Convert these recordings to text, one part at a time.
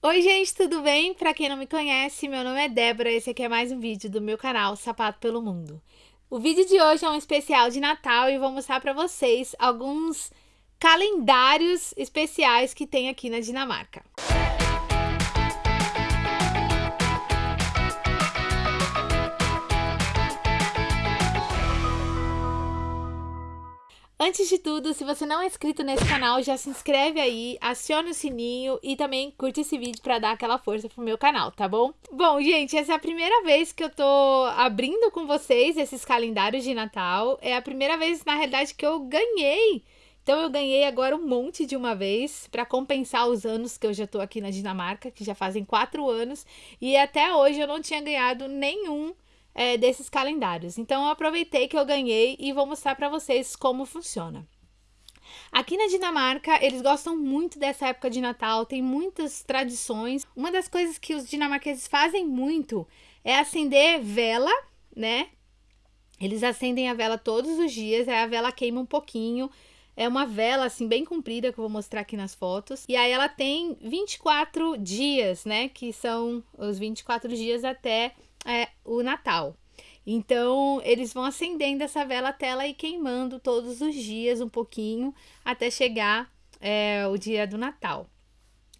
Oi gente, tudo bem? Pra quem não me conhece, meu nome é Débora, esse aqui é mais um vídeo do meu canal Sapato pelo Mundo. O vídeo de hoje é um especial de Natal e vou mostrar pra vocês alguns calendários especiais que tem aqui na Dinamarca. Antes de tudo, se você não é inscrito nesse canal, já se inscreve aí, acione o sininho e também curte esse vídeo para dar aquela força pro meu canal, tá bom? Bom, gente, essa é a primeira vez que eu tô abrindo com vocês esses calendários de Natal. É a primeira vez, na realidade, que eu ganhei. Então eu ganhei agora um monte de uma vez para compensar os anos que eu já tô aqui na Dinamarca, que já fazem quatro anos. E até hoje eu não tinha ganhado nenhum é, desses calendários. Então eu aproveitei que eu ganhei e vou mostrar para vocês como funciona. Aqui na Dinamarca, eles gostam muito dessa época de Natal, tem muitas tradições. Uma das coisas que os dinamarqueses fazem muito é acender vela, né? Eles acendem a vela todos os dias, aí a vela queima um pouquinho. É uma vela assim bem comprida que eu vou mostrar aqui nas fotos. E aí ela tem 24 dias, né? Que são os 24 dias até é, o Natal. Então, eles vão acendendo essa vela até ela ir queimando todos os dias um pouquinho até chegar é, o dia do Natal.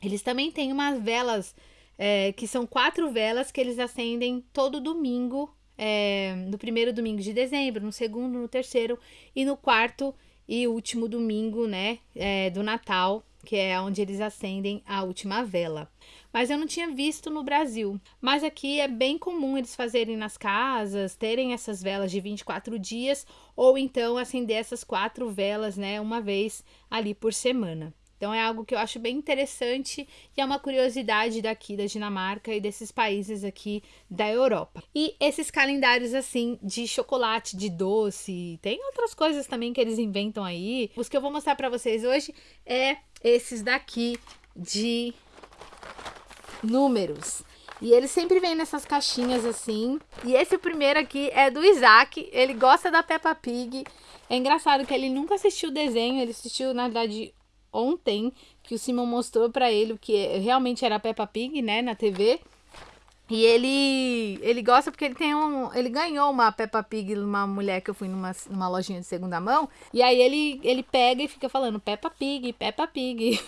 Eles também têm umas velas é, que são quatro velas que eles acendem todo domingo, é, no primeiro domingo de dezembro, no segundo, no terceiro e no quarto e último domingo, né, é, do Natal, que é onde eles acendem a última vela mas eu não tinha visto no Brasil. Mas aqui é bem comum eles fazerem nas casas, terem essas velas de 24 dias, ou então acender essas quatro velas, né, uma vez ali por semana. Então é algo que eu acho bem interessante e é uma curiosidade daqui da Dinamarca e desses países aqui da Europa. E esses calendários assim de chocolate, de doce, tem outras coisas também que eles inventam aí. Os que eu vou mostrar para vocês hoje é esses daqui de números. E ele sempre vem nessas caixinhas assim. E esse primeiro aqui é do Isaac. Ele gosta da Peppa Pig. É engraçado que ele nunca assistiu o desenho. Ele assistiu, na verdade, ontem. Que o Simon mostrou pra ele o que realmente era a Peppa Pig, né? Na TV. E ele ele gosta porque ele tem um. Ele ganhou uma Peppa Pig, uma mulher que eu fui numa, numa lojinha de segunda mão. E aí ele, ele pega e fica falando Peppa Pig, Peppa Pig.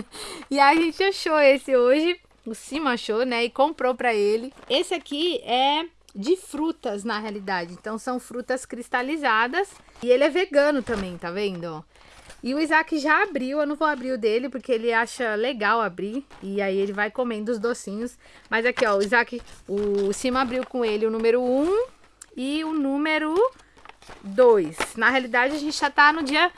e aí a gente achou esse hoje o Cima achou, né? E comprou para ele. Esse aqui é de frutas, na realidade. Então, são frutas cristalizadas. E ele é vegano também, tá vendo? E o Isaac já abriu, eu não vou abrir o dele, porque ele acha legal abrir. E aí ele vai comendo os docinhos. Mas aqui, ó, o Isaac, o Cima abriu com ele o número 1 e o número 2. Na realidade, a gente já tá no dia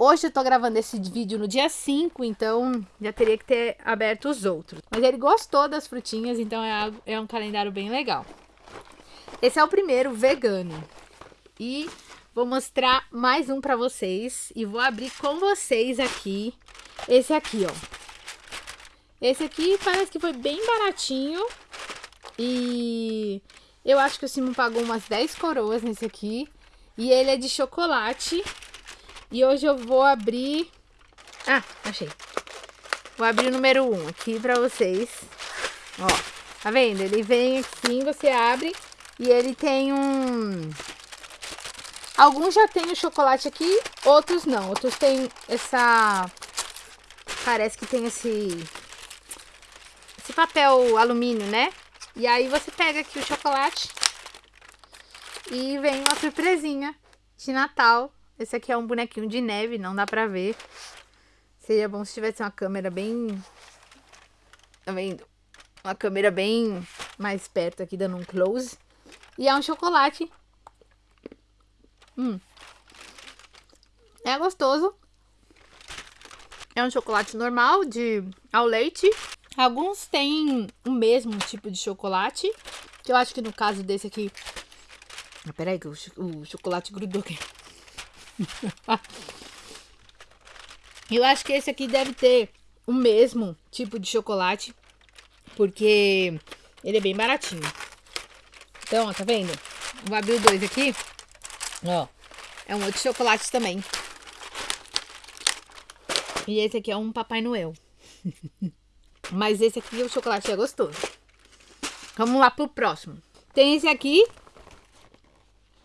Hoje eu tô gravando esse vídeo no dia 5, então já teria que ter aberto os outros. Mas ele gostou das frutinhas, então é, é um calendário bem legal. Esse é o primeiro, vegano. E vou mostrar mais um pra vocês. E vou abrir com vocês aqui. Esse aqui, ó. Esse aqui parece que foi bem baratinho. E eu acho que o Simon pagou umas 10 coroas nesse aqui. E ele é de chocolate. E hoje eu vou abrir... Ah, achei. Vou abrir o número 1 um aqui pra vocês. Ó, tá vendo? Ele vem assim, você abre e ele tem um... Alguns já tem o chocolate aqui, outros não. Outros tem essa... Parece que tem esse... Esse papel alumínio, né? E aí você pega aqui o chocolate e vem uma surpresinha de Natal esse aqui é um bonequinho de neve, não dá pra ver. Seria bom se tivesse uma câmera bem... Tá vendo? Uma câmera bem mais perto aqui, dando um close. E é um chocolate. Hum. É gostoso. É um chocolate normal, de ao leite. Alguns têm o mesmo tipo de chocolate. Que eu acho que no caso desse aqui... Ah, peraí que o, o chocolate grudou aqui. Eu acho que esse aqui deve ter o mesmo tipo de chocolate, porque ele é bem baratinho. Então, ó, tá vendo? Vou abrir dois aqui. Ó, é um outro chocolate também. E esse aqui é um Papai Noel. Mas esse aqui, o chocolate é gostoso. Vamos lá pro próximo. Tem esse aqui,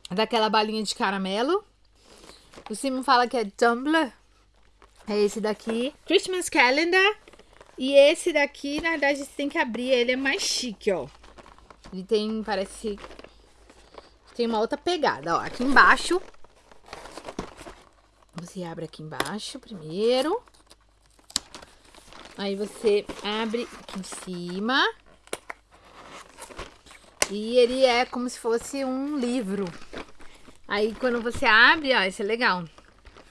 daquela balinha de caramelo. O Simon fala que é Tumblr. É esse daqui. Christmas Calendar. E esse daqui, na verdade, você tem que abrir. Ele é mais chique, ó. Ele tem, parece... Tem uma outra pegada, ó. Aqui embaixo. Você abre aqui embaixo primeiro. Aí você abre aqui em cima. E ele é como se fosse um livro. Aí quando você abre, ó, isso é legal.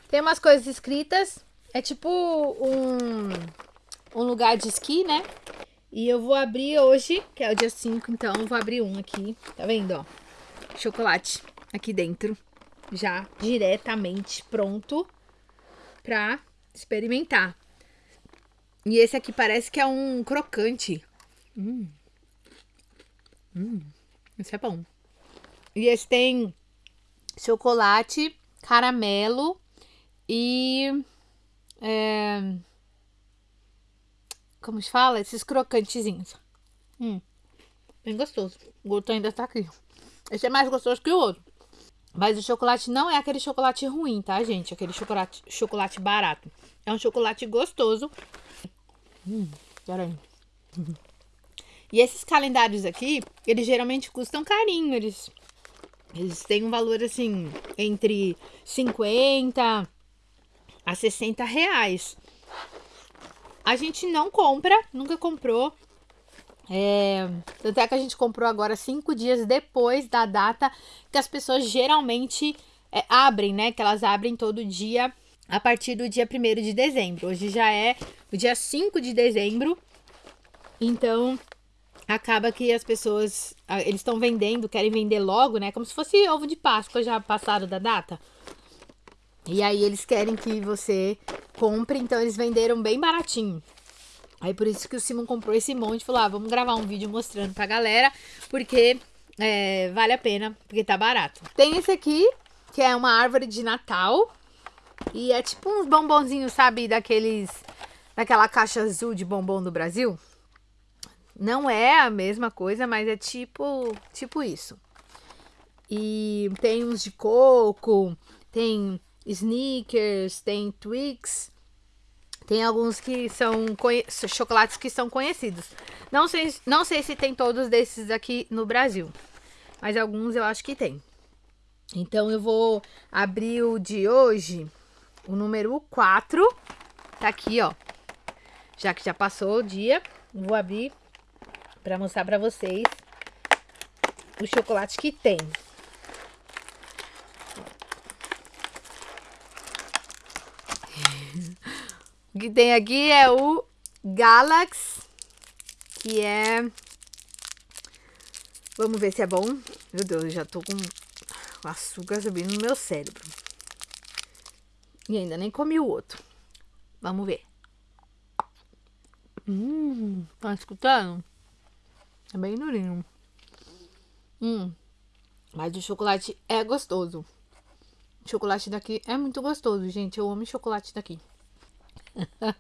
Tem umas coisas escritas. É tipo um, um lugar de esqui, né? E eu vou abrir hoje, que é o dia 5, então eu vou abrir um aqui. Tá vendo, ó? Chocolate aqui dentro. Já diretamente pronto pra experimentar. E esse aqui parece que é um crocante. Hum. Hum. Esse é bom. E esse tem chocolate, caramelo e. É, como se fala? Esses crocantezinhos. Hum, bem gostoso. O gosto ainda tá aqui. Esse é mais gostoso que o outro. Mas o chocolate não é aquele chocolate ruim, tá, gente? Aquele chocolate, chocolate barato. É um chocolate gostoso. Hum, peraí. E esses calendários aqui, eles geralmente custam carinho. Eles, eles têm um valor, assim, entre 50 a 60 reais. A gente não compra, nunca comprou. É, tanto é que a gente comprou agora cinco dias depois da data que as pessoas geralmente é, abrem, né? Que elas abrem todo dia a partir do dia 1 de dezembro. Hoje já é o dia 5 de dezembro. Então, acaba que as pessoas, eles estão vendendo, querem vender logo, né? Como se fosse ovo de Páscoa já passado da data. E aí eles querem que você compre, então eles venderam bem baratinho. Aí por isso que o Simon comprou esse monte falou: ah, vamos gravar um vídeo mostrando pra galera, porque é, vale a pena, porque tá barato. Tem esse aqui, que é uma árvore de Natal. E é tipo uns bombonzinhos, sabe, daqueles. Daquela caixa azul de bombom do Brasil. Não é a mesma coisa, mas é tipo, tipo isso. E tem uns de coco, tem sneakers, tem Twix. Tem alguns que são chocolates que são conhecidos. Não sei, não sei se tem todos desses aqui no Brasil, mas alguns eu acho que tem. Então eu vou abrir o de hoje, o número 4. Tá aqui, ó. Já que já passou o dia, vou abrir para mostrar para vocês o chocolate que tem. O que tem aqui é o Galax, que é... Vamos ver se é bom. Meu Deus, eu já tô com açúcar subindo no meu cérebro. E ainda nem comi o outro. Vamos ver. Hum, tá escutando? É bem durinho. Hum, mas o chocolate é gostoso. O chocolate daqui é muito gostoso, gente. Eu amo chocolate daqui.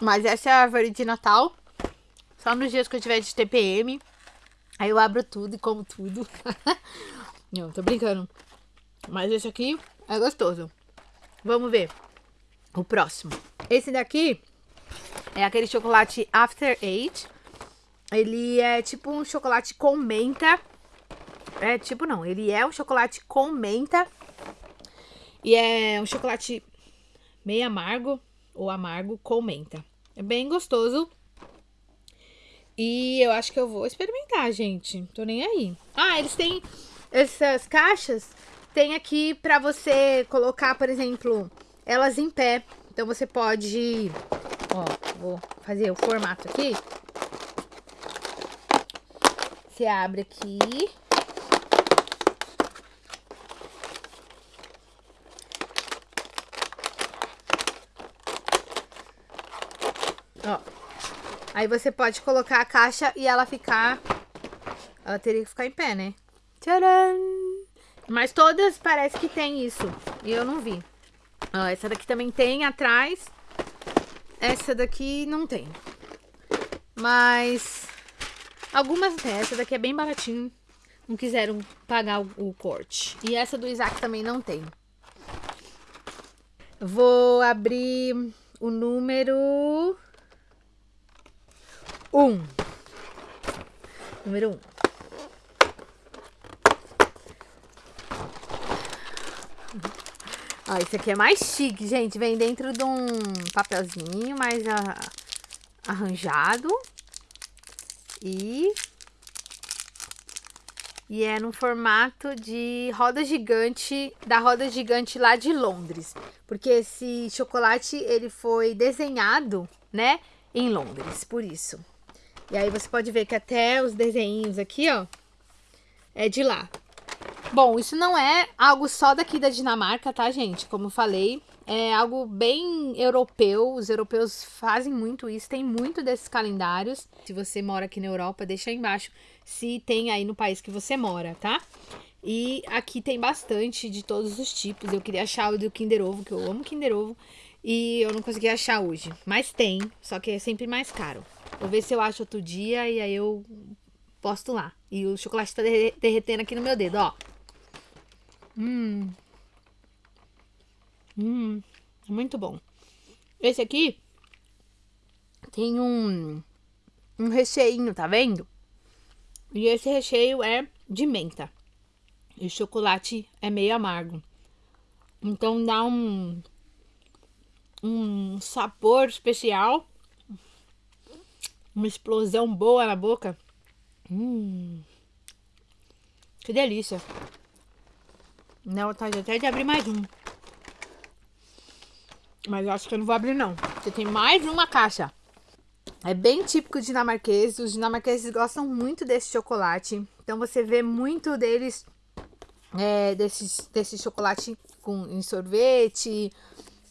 Mas essa é a árvore de Natal. Só nos dias que eu tiver de TPM. Aí eu abro tudo e como tudo. Não, tô brincando. Mas esse aqui é gostoso. Vamos ver o próximo. Esse daqui é aquele chocolate After Eight. Ele é tipo um chocolate com menta. É tipo não, ele é um chocolate com menta. E é um chocolate meio amargo ou amargo com menta. É bem gostoso. E eu acho que eu vou experimentar, gente. Tô nem aí. Ah, eles têm essas caixas. Tem aqui pra você colocar, por exemplo, elas em pé. Então você pode... Ó, vou fazer o formato aqui. Você abre aqui. Ó. Aí você pode colocar a caixa e ela ficar... Ela teria que ficar em pé, né? Tcharam! Mas todas parece que tem isso. E eu não vi. Ó, essa daqui também tem atrás. Essa daqui não tem. Mas algumas dessa daqui é bem baratinho. Não quiseram pagar o, o corte. E essa do Isaac também não tem. Vou abrir o número 1. Um. Número 1. Um. Ó, esse aqui é mais chique, gente. Vem dentro de um papelzinho mais arranjado. E... E é no formato de roda gigante, da roda gigante lá de Londres. Porque esse chocolate, ele foi desenhado, né, em Londres, por isso. E aí você pode ver que até os desenhos aqui, ó, é de lá. Bom, isso não é algo só daqui da Dinamarca, tá, gente? Como falei, é algo bem europeu. Os europeus fazem muito isso, tem muito desses calendários. Se você mora aqui na Europa, deixa aí embaixo se tem aí no país que você mora, tá? E aqui tem bastante de todos os tipos. Eu queria achar o do Kinder Ovo, que eu amo Kinder Ovo. E eu não consegui achar hoje. Mas tem, só que é sempre mais caro. Vou ver se eu acho outro dia e aí eu posto lá. E o chocolate tá derretendo aqui no meu dedo, ó. Hum. Hum. Muito bom. Esse aqui tem um, um recheinho, tá vendo? E esse recheio é de menta. E o chocolate é meio amargo. Então dá um, um sabor especial. Uma explosão boa na boca. Hum. Que delícia. Dá vontade até de abrir mais um. Mas eu acho que eu não vou abrir não. Porque tem mais uma caixa. É bem típico dinamarquês. Os dinamarqueses gostam muito desse chocolate. Então você vê muito deles, é, desse, desse chocolate com, em sorvete.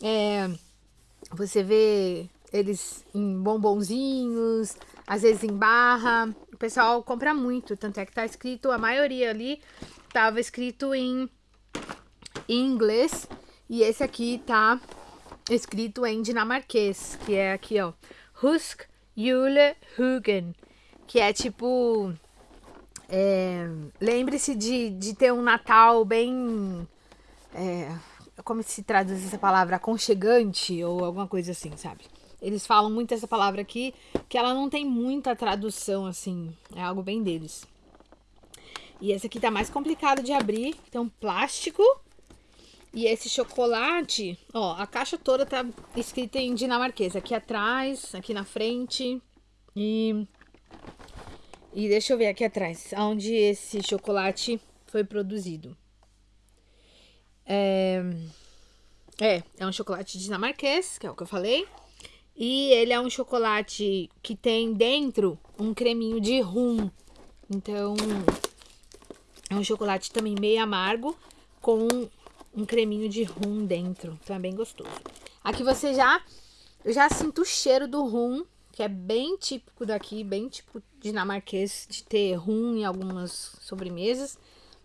É, você vê eles em bombonzinhos, às vezes em barra. O pessoal compra muito. Tanto é que tá escrito, a maioria ali tava escrito em em inglês e esse aqui tá escrito em dinamarquês, que é aqui, ó, Husk Jule Hugen, que é tipo, é, lembre-se de, de ter um Natal bem, é, como se traduz essa palavra, aconchegante ou alguma coisa assim, sabe? Eles falam muito essa palavra aqui, que ela não tem muita tradução, assim, é algo bem deles. E esse aqui tá mais complicado de abrir, então plástico, e esse chocolate, ó, a caixa toda tá escrita em dinamarquês. Aqui atrás, aqui na frente. E, e deixa eu ver aqui atrás, onde esse chocolate foi produzido. É, é, é um chocolate dinamarquês, que é o que eu falei. E ele é um chocolate que tem dentro um creminho de rum. Então, é um chocolate também meio amargo, com um creminho de rum dentro. Então é bem gostoso. Aqui você já, eu já sinto o cheiro do rum, que é bem típico daqui, bem tipo dinamarquês, de ter rum em algumas sobremesas.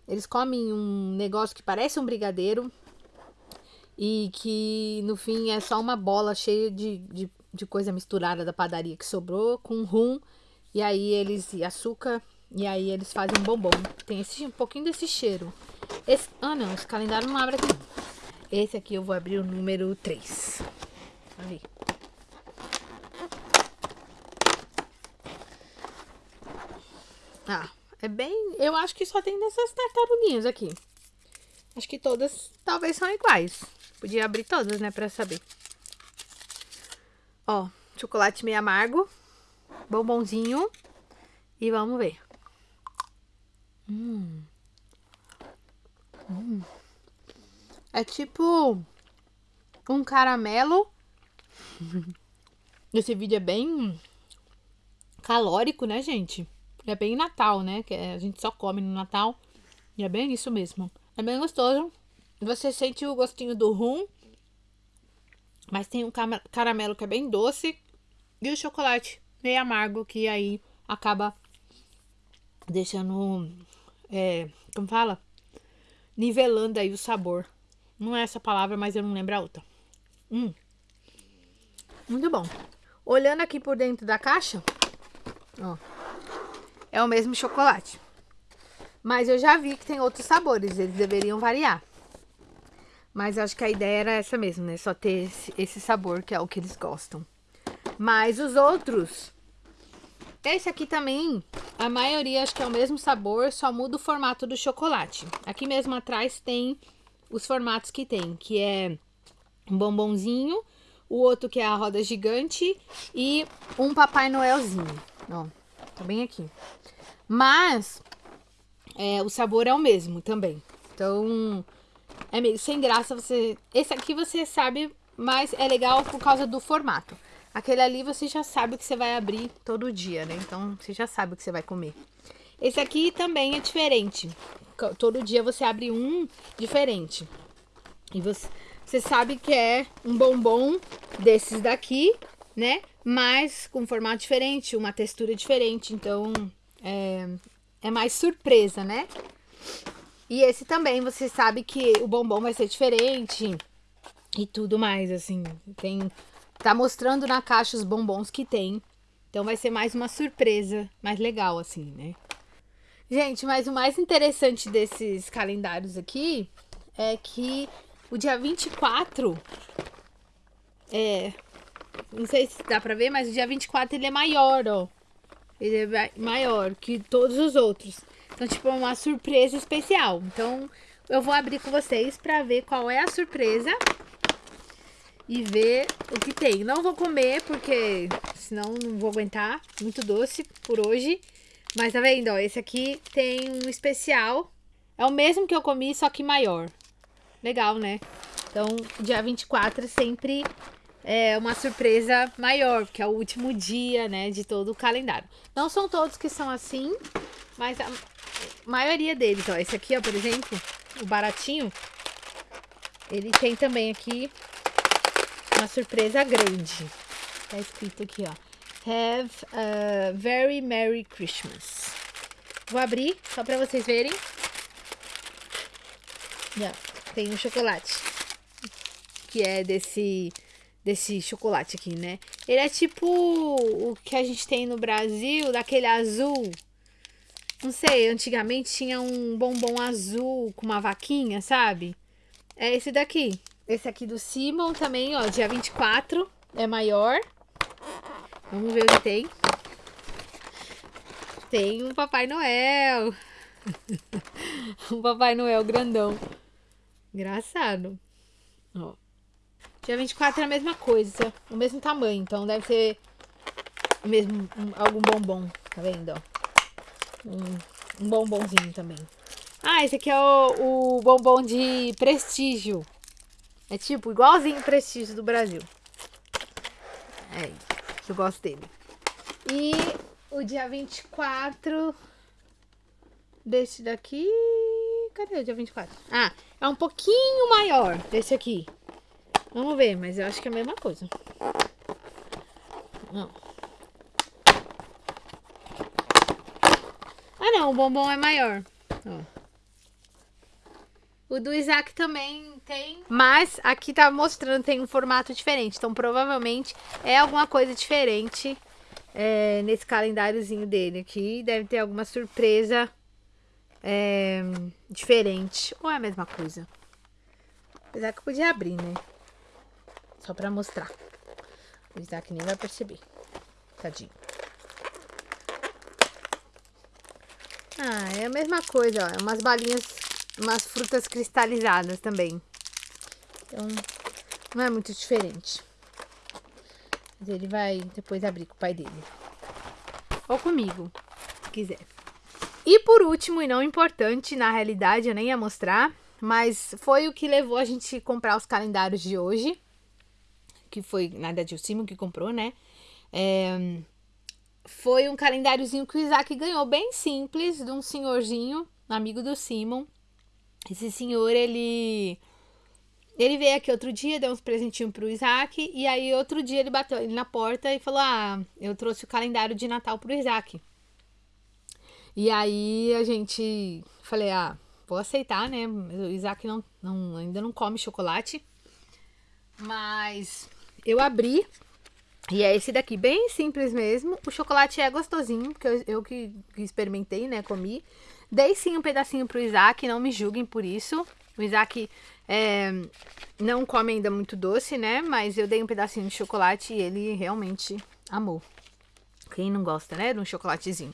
Eles comem um negócio que parece um brigadeiro e que no fim é só uma bola cheia de, de, de coisa misturada da padaria que sobrou com rum e aí eles e açúcar e aí eles fazem um bombom. Tem esse, um pouquinho desse cheiro. Esse, ah, não, esse calendário não abre aqui. Esse aqui eu vou abrir o número 3. Aí. Ah, é bem... Eu acho que só tem dessas tartaruguinhas aqui. Acho que todas talvez são iguais. Podia abrir todas, né, pra saber. Ó, chocolate meio amargo. Bombonzinho. E vamos ver. Hum. É tipo um caramelo. Esse vídeo é bem calórico, né, gente? É bem Natal, né? Que a gente só come no Natal. E é bem isso mesmo. É bem gostoso. Você sente o gostinho do rum. Mas tem um caramelo que é bem doce. E o chocolate meio amargo, que aí acaba deixando... É, como fala? Nivelando aí o sabor. Não é essa palavra, mas eu não lembro a outra. Hum. Muito bom. Olhando aqui por dentro da caixa, Ó. É o mesmo chocolate. Mas eu já vi que tem outros sabores, eles deveriam variar. Mas acho que a ideia era essa mesmo, né? Só ter esse, esse sabor, que é o que eles gostam. Mas os outros... Esse aqui também, a maioria acho que é o mesmo sabor, só muda o formato do chocolate. Aqui mesmo atrás tem os formatos que tem, que é um bombonzinho, o outro que é a roda gigante e um Papai Noelzinho. Ó, tá bem aqui. Mas é, o sabor é o mesmo também. Então, é meio sem graça você... Esse aqui você sabe, mas é legal por causa do formato. Aquele ali você já sabe que você vai abrir todo dia, né? Então, você já sabe o que você vai comer. Esse aqui também é diferente. Todo dia você abre um diferente. E você, você sabe que é um bombom desses daqui, né? Mas com formato diferente, uma textura diferente. Então, é, é mais surpresa, né? E esse também, você sabe que o bombom vai ser diferente e tudo mais, assim. Tem, tá mostrando na caixa os bombons que tem. Então vai ser mais uma surpresa, mais legal, assim, né? Gente, mas o mais interessante desses calendários aqui é que o dia 24 é... Não sei se dá pra ver, mas o dia 24 ele é maior, ó. Ele é maior que todos os outros. Então, tipo, é uma surpresa especial. Então, eu vou abrir com vocês pra ver qual é a surpresa. E ver o que tem. Não vou comer, porque senão não vou aguentar. Muito doce por hoje. Mas tá vendo, ó, esse aqui tem um especial. É o mesmo que eu comi, só que maior. Legal, né? Então, dia 24 sempre é uma surpresa maior, porque é o último dia, né, de todo o calendário. Não são todos que são assim, mas a maioria deles, ó, esse aqui, ó, por exemplo, o baratinho, ele tem também aqui uma surpresa grande. Tá escrito aqui, ó. Have a very Merry Christmas. Vou abrir só pra vocês verem. Yeah, tem um chocolate. Que é desse desse chocolate aqui, né? Ele é tipo o que a gente tem no Brasil, daquele azul. Não sei, antigamente tinha um bombom azul com uma vaquinha, sabe? É esse daqui. Esse aqui do Simon também, ó, dia 24, é maior. Vamos ver o que tem. Tem um Papai Noel. um Papai Noel grandão. Engraçado. Ó. Dia 24 é a mesma coisa, o mesmo tamanho, então deve ser mesmo, um, algum bombom, tá vendo, ó? Um, um, bombonzinho também. Ah, esse aqui é o, o bombom de prestígio. É tipo, igualzinho o prestígio do Brasil. É, eu gosto dele. E o dia 24 desse daqui... Cadê o dia 24? Ah, é um pouquinho maior desse aqui. Vamos ver, mas eu acho que é a mesma coisa. Não. Ah, não, o bombom é maior. Ó. O do Isaac também tem, mas aqui tá mostrando tem um formato diferente, então provavelmente é alguma coisa diferente é, nesse calendáriozinho dele aqui. Deve ter alguma surpresa é, diferente, ou é a mesma coisa. Apesar que eu podia abrir, né? Só pra mostrar. O Isaac nem vai perceber. Tadinho. Ah, é a mesma coisa, ó. É umas balinhas, umas frutas cristalizadas também. Então, não é muito diferente. Mas ele vai depois abrir com o pai dele. Ou comigo, se quiser. E por último, e não importante, na realidade eu nem ia mostrar, mas foi o que levou a gente comprar os calendários de hoje que foi, na verdade, o Simon que comprou, né? É, foi um calendáriozinho que o Isaac ganhou, bem simples, de um senhorzinho, amigo do Simon. Esse senhor, ele... Ele veio aqui outro dia, deu uns presentinhos pro Isaac, e aí outro dia ele bateu na porta e falou, ah, eu trouxe o calendário de Natal pro Isaac. E aí a gente, falei, ah, vou aceitar, né? O Isaac não, não, ainda não come chocolate, mas eu abri E é esse daqui, bem simples mesmo. O chocolate é gostosinho, porque eu, eu que, que experimentei, né, comi. Dei sim um pedacinho pro Isaac, não me julguem por isso. O Isaac é, não come ainda muito doce, né? Mas eu dei um pedacinho de chocolate e ele realmente amou. Quem não gosta, né? De um chocolatezinho.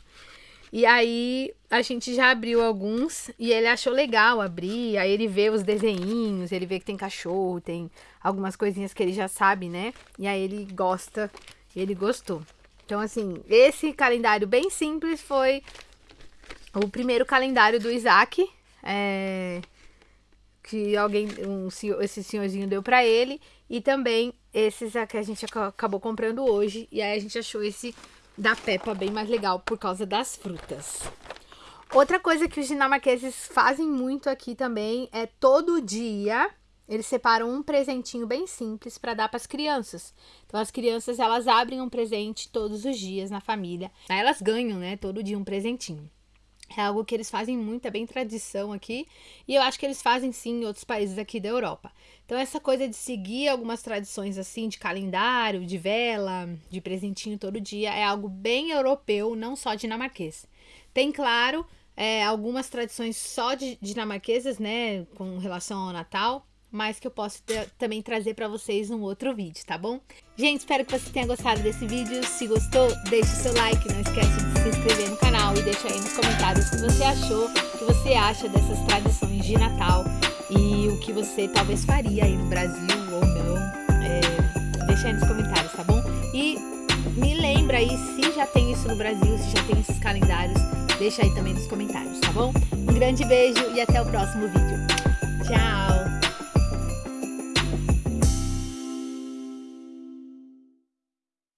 E aí a gente já abriu alguns e ele achou legal abrir. Aí ele vê os desenhinhos, ele vê que tem cachorro, tem algumas coisinhas que ele já sabe, né? E aí ele gosta, ele gostou. Então, assim, esse calendário bem simples foi o primeiro calendário do Isaac. É, que alguém, um, esse senhorzinho deu para ele. E também esses que a gente acabou comprando hoje. E aí a gente achou esse da Peppa bem mais legal por causa das frutas. Outra coisa que os dinamarqueses fazem muito aqui também é todo dia eles separam um presentinho bem simples para dar para as crianças. Então as crianças elas abrem um presente todos os dias na família. Aí elas ganham, né, todo dia um presentinho. É algo que eles fazem muito, é bem tradição aqui. E eu acho que eles fazem sim em outros países aqui da Europa. Então, essa coisa de seguir algumas tradições assim, de calendário, de vela, de presentinho todo dia, é algo bem europeu, não só dinamarquês. Tem, claro, é, algumas tradições só de dinamarquesas, né, com relação ao Natal, mas que eu posso ter, também trazer para vocês um outro vídeo, tá bom? Gente, espero que você tenha gostado desse vídeo. Se gostou, deixe seu like, não esquece de se inscrever no canal e deixa aí nos comentários o que você achou, o que você acha dessas tradições de Natal e o que você talvez faria aí no Brasil ou não. É, deixa aí nos comentários, tá bom? E me lembra aí se já tem isso no Brasil, se já tem esses calendários, deixa aí também nos comentários, tá bom? Um grande beijo e até o próximo vídeo. Tchau!